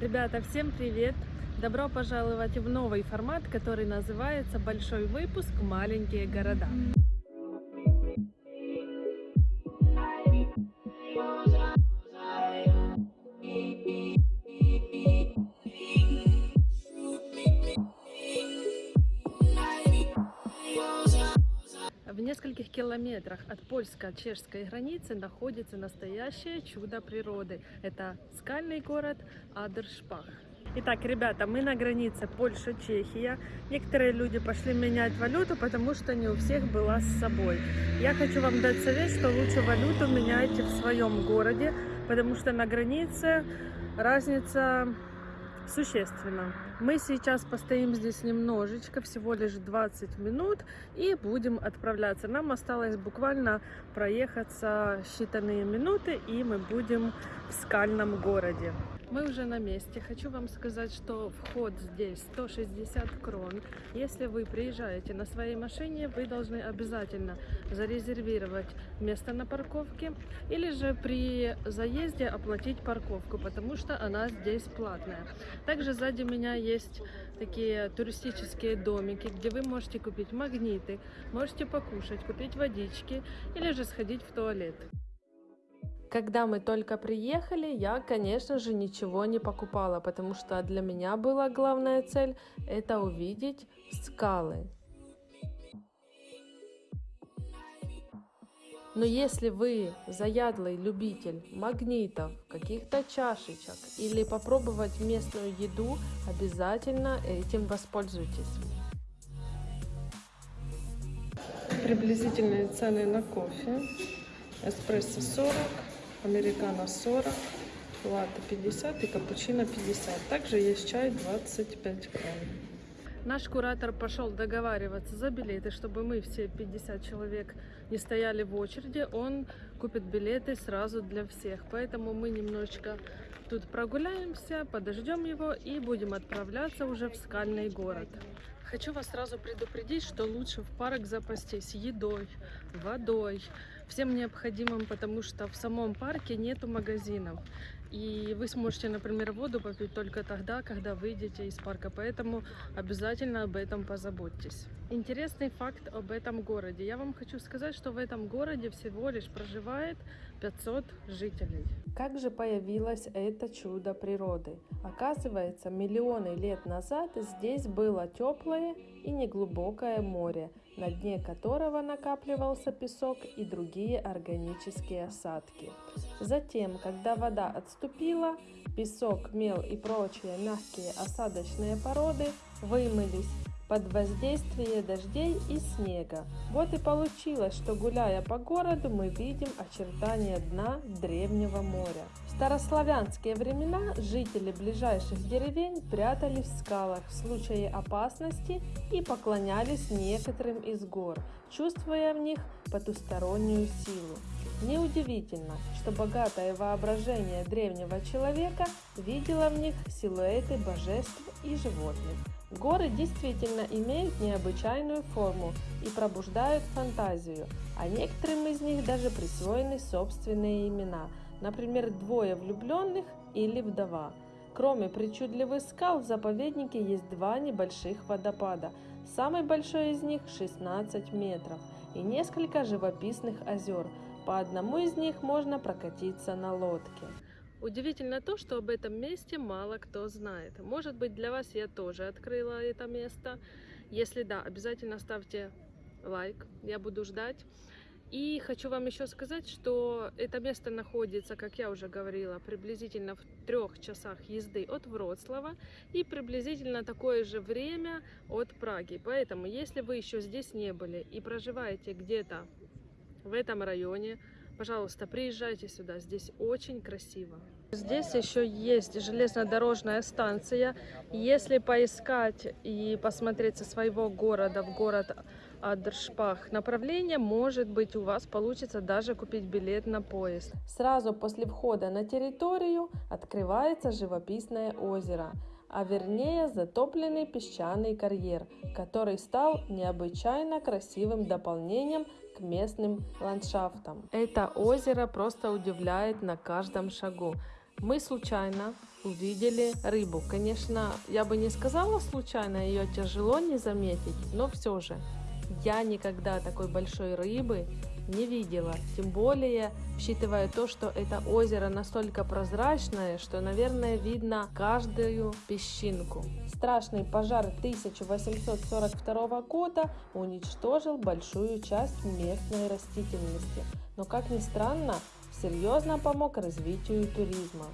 Ребята, всем привет! Добро пожаловать в новый формат, который называется «Большой выпуск. Маленькие города». Километрах от польско-чешской границы находится настоящее чудо природы. Это скальный город Адершпах. Итак, ребята, мы на границе Польша-Чехия. Некоторые люди пошли менять валюту, потому что не у всех была с собой. Я хочу вам дать совет, что лучше валюту меняйте в своем городе, потому что на границе разница существенно. Мы сейчас постоим здесь немножечко, всего лишь 20 минут, и будем отправляться. Нам осталось буквально проехаться считанные минуты, и мы будем в скальном городе. Мы уже на месте. Хочу вам сказать, что вход здесь 160 крон. Если вы приезжаете на своей машине, вы должны обязательно зарезервировать место на парковке или же при заезде оплатить парковку, потому что она здесь платная. Также сзади меня есть такие туристические домики, где вы можете купить магниты, можете покушать, купить водички или же сходить в туалет. Когда мы только приехали, я, конечно же, ничего не покупала, потому что для меня была главная цель – это увидеть скалы. Но если вы заядлый любитель магнитов, каких-то чашечек или попробовать местную еду, обязательно этим воспользуйтесь. Приблизительные цены на кофе. Эспрессо 40, американо 40, латте 50 и капучино 50. Также есть чай 25 крон. Наш куратор пошел договариваться за билеты, чтобы мы все 50 человек не стояли в очереди. Он купит билеты сразу для всех. Поэтому мы немножечко тут прогуляемся, подождем его и будем отправляться уже в скальный город. Хочу вас сразу предупредить, что лучше в парк запастись едой, водой, всем необходимым, потому что в самом парке нету магазинов. И вы сможете, например, воду попить только тогда, когда выйдете из парка. Поэтому обязательно об этом позаботьтесь. Интересный факт об этом городе. Я вам хочу сказать, что в этом городе всего лишь проживает 500 жителей. Как же появилось это чудо природы? Оказывается, миллионы лет назад здесь было теплое и неглубокое море, на дне которого накапливался песок и другие органические осадки. Затем, когда вода отступила, песок, мел и прочие мягкие осадочные породы вымылись под воздействие дождей и снега. Вот и получилось, что гуляя по городу, мы видим очертания дна древнего моря. В старославянские времена жители ближайших деревень прятались в скалах в случае опасности и поклонялись некоторым из гор, чувствуя в них потустороннюю силу. Неудивительно, что богатое воображение древнего человека видело в них силуэты божеств и животных. Горы действительно имеют необычайную форму и пробуждают фантазию, а некоторым из них даже присвоены собственные имена, например, двое влюбленных или вдова. Кроме причудливых скал в заповеднике есть два небольших водопада. Самый большой из них 16 метров и несколько живописных озер. По одному из них можно прокатиться на лодке. Удивительно то, что об этом месте мало кто знает. Может быть, для вас я тоже открыла это место. Если да, обязательно ставьте лайк, я буду ждать. И хочу вам еще сказать, что это место находится, как я уже говорила, приблизительно в трех часах езды от Вроцлава и приблизительно такое же время от Праги. Поэтому, если вы еще здесь не были и проживаете где-то в этом районе, Пожалуйста, приезжайте сюда, здесь очень красиво. Здесь еще есть железнодорожная станция. Если поискать и посмотреть со своего города в город Адершпах направление, может быть у вас получится даже купить билет на поезд. Сразу после входа на территорию открывается живописное озеро а вернее затопленный песчаный карьер, который стал необычайно красивым дополнением местным ландшафтам. Это озеро просто удивляет на каждом шагу. Мы случайно увидели рыбу. Конечно, я бы не сказала случайно, ее тяжело не заметить, но все же. Я никогда такой большой рыбы не видела. Тем более, учитывая то, что это озеро настолько прозрачное, что, наверное, видно каждую песчинку. Страшный пожар 1842 года уничтожил большую часть местной растительности. Но, как ни странно, серьезно помог развитию туризма.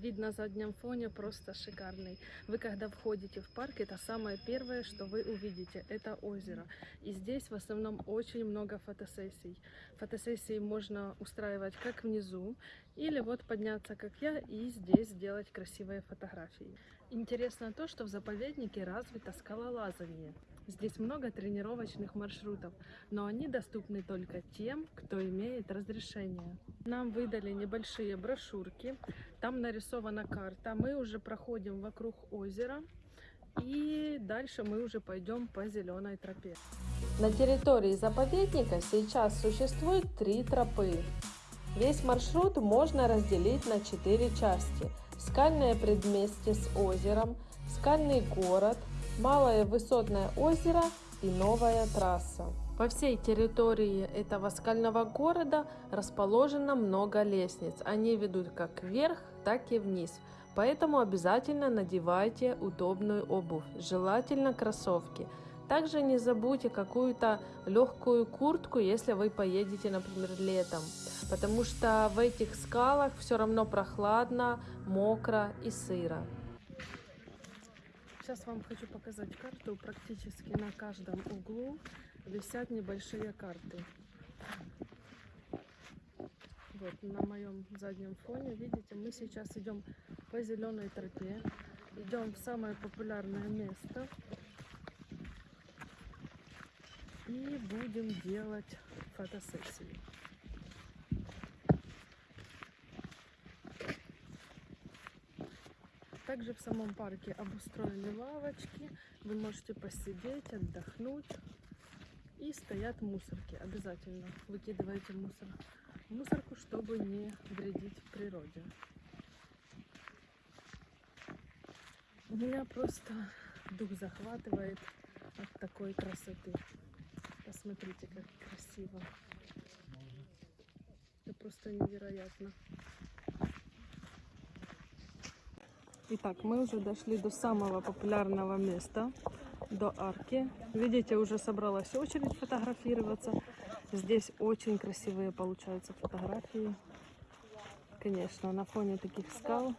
Вид на заднем фоне просто шикарный. Вы когда входите в парк, это самое первое, что вы увидите, это озеро. И здесь в основном очень много фотосессий. Фотосессии можно устраивать как внизу, или вот подняться, как я, и здесь сделать красивые фотографии. Интересно то, что в заповеднике развито скалолазание. Здесь много тренировочных маршрутов, но они доступны только тем, кто имеет разрешение. Нам выдали небольшие брошюрки, там нарисована карта. Мы уже проходим вокруг озера и дальше мы уже пойдем по зеленой тропе. На территории заповедника сейчас существует три тропы. Весь маршрут можно разделить на четыре части. Скальное предместье с озером, скальный город, малое высотное озеро и новая трасса. По всей территории этого скального города расположено много лестниц. Они ведут как вверх, так и вниз. Поэтому обязательно надевайте удобную обувь, желательно кроссовки. Также не забудьте какую-то легкую куртку, если вы поедете, например, летом. Потому что в этих скалах все равно прохладно, мокро и сыро. Сейчас вам хочу показать карту. Практически на каждом углу висят небольшие карты. Вот на моем заднем фоне, видите, мы сейчас идем по зеленой тропе. Идем в самое популярное место. И будем делать фотосессию. Также в самом парке обустроили лавочки. Вы можете посидеть, отдохнуть. И стоят мусорки. Обязательно выкидывайте мусор мусорку, чтобы не вредить природе. У меня просто дух захватывает от такой красоты. Посмотрите, как красиво. Это просто невероятно. Итак, мы уже дошли до самого популярного места, до арки. Видите, уже собралась очередь фотографироваться. Здесь очень красивые получаются фотографии. Конечно, на фоне таких скал.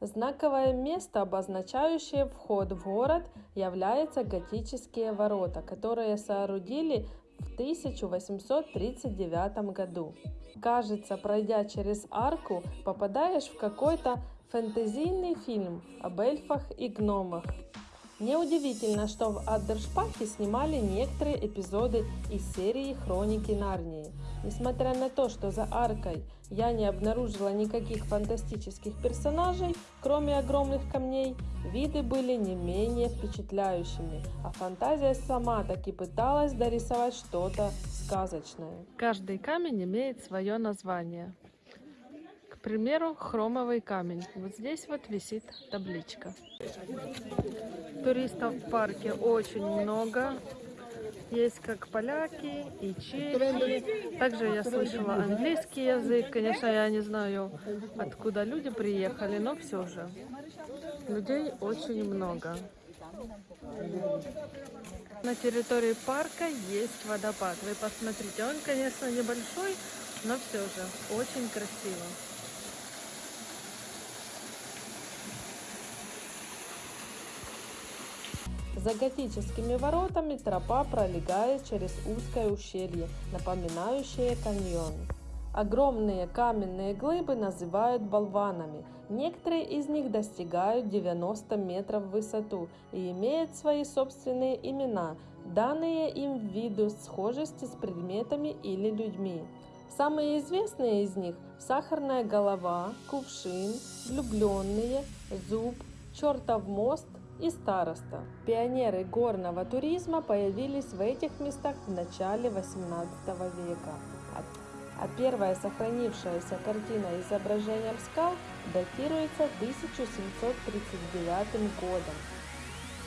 Знаковое место, обозначающее вход в город, является готические ворота, которые соорудили в 1839 году. Кажется, пройдя через арку, попадаешь в какой-то фэнтезийный фильм об эльфах и гномах. Неудивительно, что в Аддершпахе снимали некоторые эпизоды из серии «Хроники Нарнии». Несмотря на то, что за аркой я не обнаружила никаких фантастических персонажей, кроме огромных камней, виды были не менее впечатляющими, а фантазия сама таки пыталась дорисовать что-то сказочное. Каждый камень имеет свое название. Примеру, хромовый камень. Вот здесь вот висит табличка. Туристов в парке очень много. Есть как поляки и чехи. Также я слышала английский язык. Конечно, я не знаю, откуда люди приехали, но все же. Людей очень много. На территории парка есть водопад. Вы посмотрите, он, конечно, небольшой, но все же очень красиво. За готическими воротами тропа пролегает через узкое ущелье, напоминающее каньон. Огромные каменные глыбы называют болванами. Некоторые из них достигают 90 метров в высоту и имеют свои собственные имена, данные им ввиду схожести с предметами или людьми. Самые известные из них – сахарная голова, кувшин, влюбленные, зуб, чертов мост – и староста. Пионеры горного туризма появились в этих местах в начале 18 века. а первая сохранившаяся картина изображением скал датируется 1739 годом.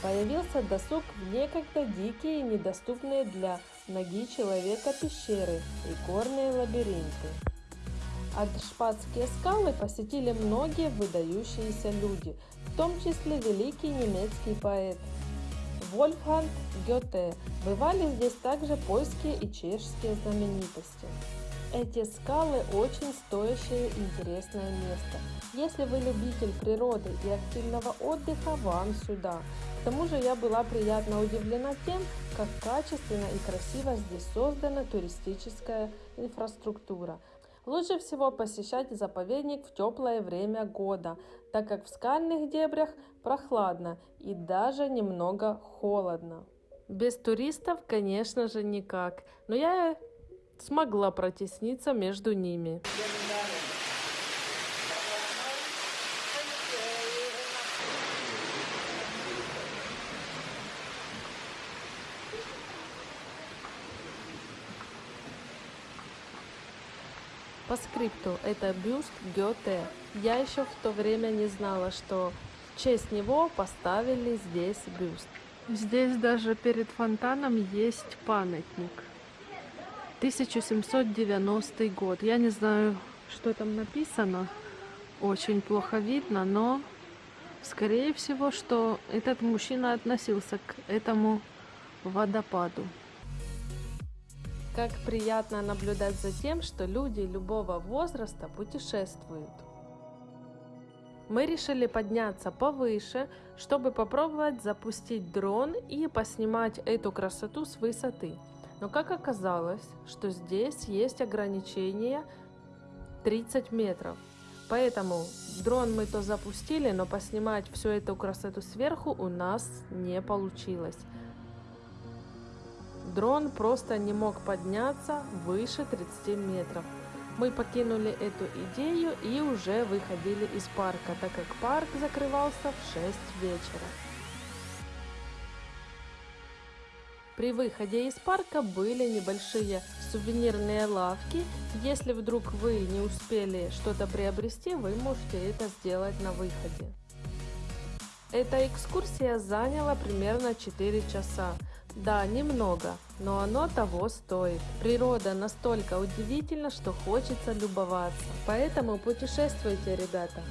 Появился досуг в некогда дикие и недоступные для ноги человека пещеры и горные лабиринты. Адшпатские скалы посетили многие выдающиеся люди, в том числе великий немецкий поэт Вольфганг Гёте. Бывали здесь также польские и чешские знаменитости. Эти скалы очень стоящее и интересное место. Если вы любитель природы и активного отдыха, вам сюда. К тому же я была приятно удивлена тем, как качественно и красиво здесь создана туристическая инфраструктура. Лучше всего посещать заповедник в теплое время года, так как в скальных дебрях прохладно и даже немного холодно. Без туристов, конечно же, никак, но я смогла протесниться между ними. По скрипту, это бюст Гёте. Я еще в то время не знала, что в честь него поставили здесь бюст. Здесь даже перед фонтаном есть памятник. 1790 год. Я не знаю, что там написано. Очень плохо видно, но скорее всего, что этот мужчина относился к этому водопаду. Как приятно наблюдать за тем, что люди любого возраста путешествуют. Мы решили подняться повыше, чтобы попробовать запустить дрон и поснимать эту красоту с высоты. Но как оказалось, что здесь есть ограничение 30 метров. Поэтому дрон мы то запустили, но поснимать всю эту красоту сверху у нас не получилось. Дрон просто не мог подняться выше 30 метров. Мы покинули эту идею и уже выходили из парка, так как парк закрывался в 6 вечера. При выходе из парка были небольшие сувенирные лавки. Если вдруг вы не успели что-то приобрести, вы можете это сделать на выходе. Эта экскурсия заняла примерно 4 часа. Да, немного, но оно того стоит. Природа настолько удивительна, что хочется любоваться. Поэтому путешествуйте, ребята.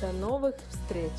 До новых встреч!